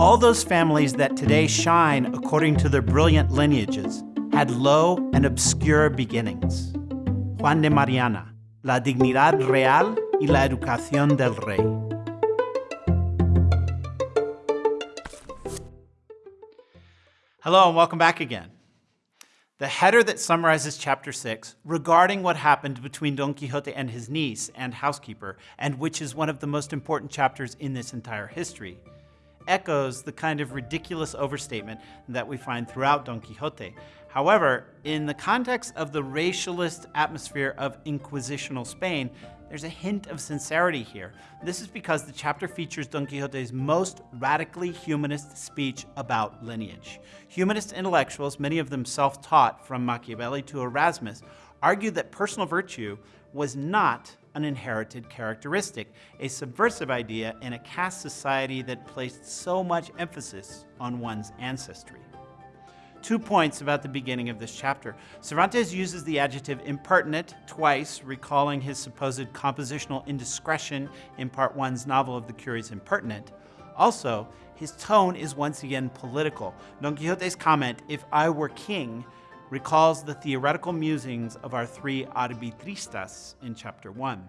All those families that today shine according to their brilliant lineages had low and obscure beginnings. Juan de Mariana, La dignidad real y la educación del rey. Hello and welcome back again. The header that summarizes chapter 6 regarding what happened between Don Quixote and his niece and housekeeper, and which is one of the most important chapters in this entire history, echoes the kind of ridiculous overstatement that we find throughout Don Quixote. However, in the context of the racialist atmosphere of Inquisitional Spain, there's a hint of sincerity here. This is because the chapter features Don Quixote's most radically humanist speech about lineage. Humanist intellectuals, many of them self-taught from Machiavelli to Erasmus, argued that personal virtue was not an inherited characteristic, a subversive idea in a caste society that placed so much emphasis on one's ancestry. Two points about the beginning of this chapter. Cervantes uses the adjective impertinent twice, recalling his supposed compositional indiscretion in part one's novel of the Curious Impertinent. Also, his tone is once again political. Don Quixote's comment, if I were king, recalls the theoretical musings of our three arbitristas in chapter 1.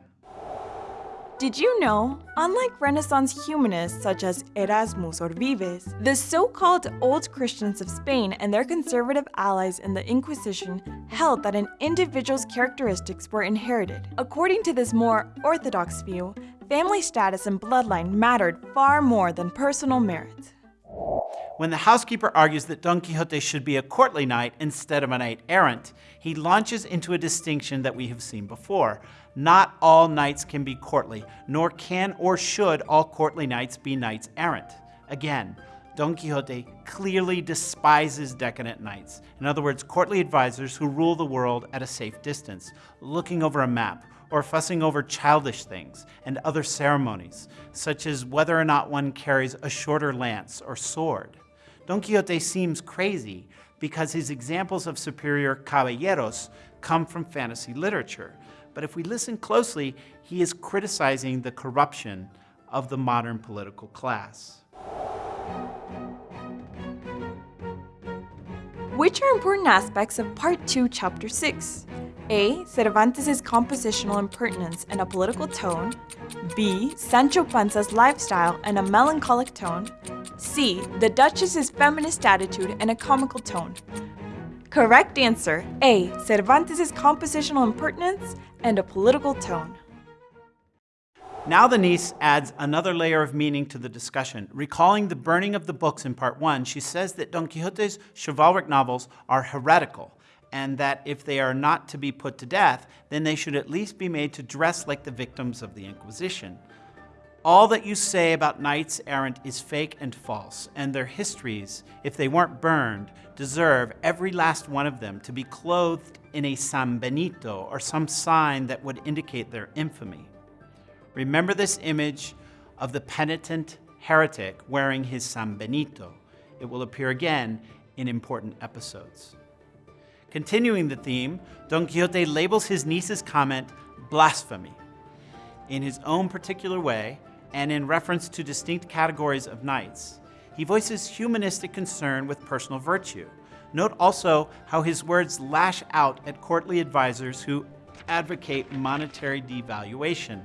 Did you know, unlike Renaissance humanists such as Erasmus or Vives, the so-called Old Christians of Spain and their conservative allies in the Inquisition held that an individual's characteristics were inherited. According to this more orthodox view, family status and bloodline mattered far more than personal merit. When the housekeeper argues that Don Quixote should be a courtly knight instead of a knight errant, he launches into a distinction that we have seen before. Not all knights can be courtly, nor can or should all courtly knights be knights errant. Again, Don Quixote clearly despises decadent knights. In other words, courtly advisors who rule the world at a safe distance, looking over a map, or fussing over childish things and other ceremonies, such as whether or not one carries a shorter lance or sword. Don Quixote seems crazy because his examples of superior caballeros come from fantasy literature. But if we listen closely, he is criticizing the corruption of the modern political class. Which are important aspects of Part 2, Chapter 6? A. Cervantes' compositional impertinence and a political tone. B. Sancho Panza's lifestyle and a melancholic tone. C. The Duchess's feminist attitude and a comical tone. Correct answer A. Cervantes' compositional impertinence and a political tone. Now the niece adds another layer of meaning to the discussion. Recalling the burning of the books in part one, she says that Don Quixote's chivalric novels are heretical, and that if they are not to be put to death, then they should at least be made to dress like the victims of the Inquisition. All that you say about knights errant is fake and false, and their histories, if they weren't burned, deserve, every last one of them, to be clothed in a sambenito or some sign that would indicate their infamy. Remember this image of the penitent heretic wearing his sambenito. It will appear again in important episodes. Continuing the theme, Don Quixote labels his niece's comment blasphemy. In his own particular way, and in reference to distinct categories of knights. He voices humanistic concern with personal virtue. Note also how his words lash out at courtly advisors who advocate monetary devaluation.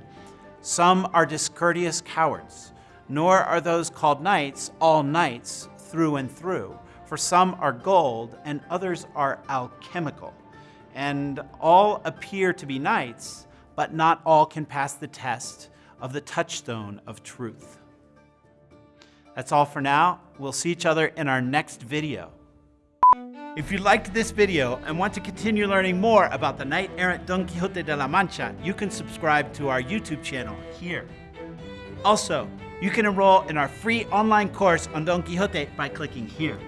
Some are discourteous cowards, nor are those called knights all knights through and through, for some are gold and others are alchemical. And all appear to be knights, but not all can pass the test of the touchstone of truth. That's all for now. We'll see each other in our next video. If you liked this video and want to continue learning more about the knight-errant Don Quixote de la Mancha, you can subscribe to our YouTube channel here. Also, you can enroll in our free online course on Don Quixote by clicking here.